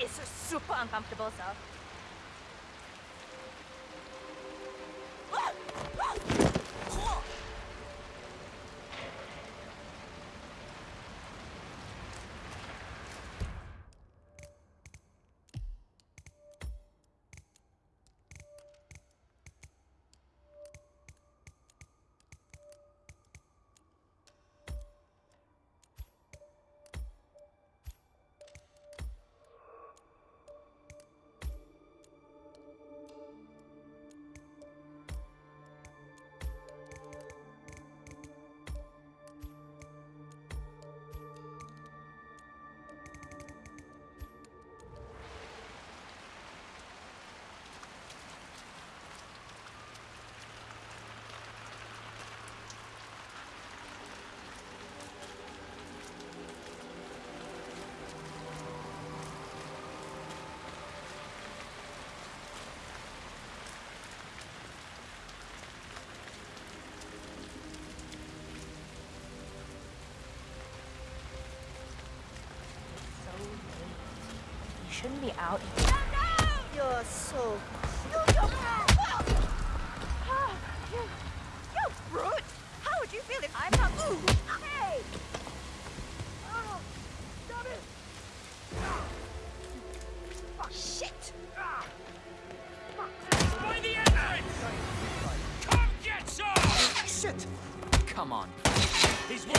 Is super uncomfortable, sir. Ah! Shouldn't be out. here. You're so Ah, you, you brute! How would you feel if I found? Ooh, hey! Oh, stop it! Oh, shit! By the entrance! Come get some! Shit! Come on. He's wounded!